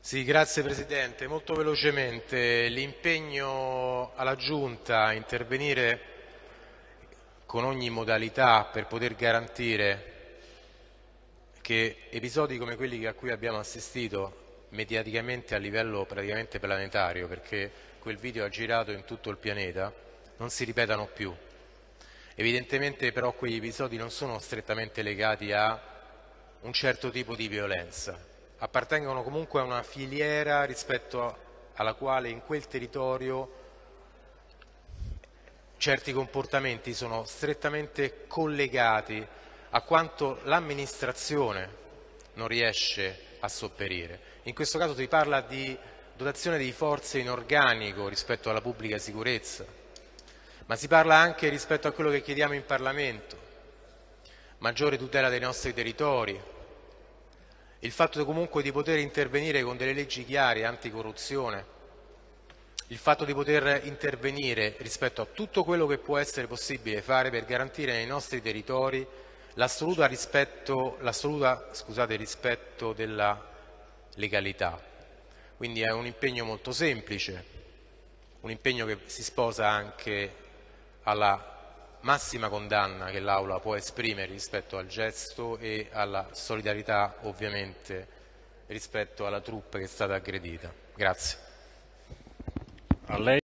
Sì, grazie Presidente. Molto velocemente l'impegno alla Giunta a intervenire con ogni modalità per poter garantire che episodi come quelli a cui abbiamo assistito mediaticamente a livello praticamente planetario, perché quel video ha girato in tutto il pianeta, non si ripetano più. Evidentemente però quegli episodi non sono strettamente legati a un certo tipo di violenza, appartengono comunque a una filiera rispetto alla quale in quel territorio certi comportamenti sono strettamente collegati a quanto l'amministrazione non riesce a sopperire. In questo caso si parla di dotazione di forze in organico rispetto alla pubblica sicurezza, ma si parla anche rispetto a quello che chiediamo in Parlamento, maggiore tutela dei nostri territori, il fatto comunque di poter intervenire con delle leggi chiare anticorruzione, il fatto di poter intervenire rispetto a tutto quello che può essere possibile fare per garantire nei nostri territori l'assoluto rispetto, rispetto della legalità. Quindi è un impegno molto semplice, un impegno che si sposa anche alla massima condanna che l'Aula può esprimere rispetto al gesto e alla solidarietà ovviamente rispetto alla troupe che è stata aggredita. Grazie.